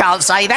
can't say that.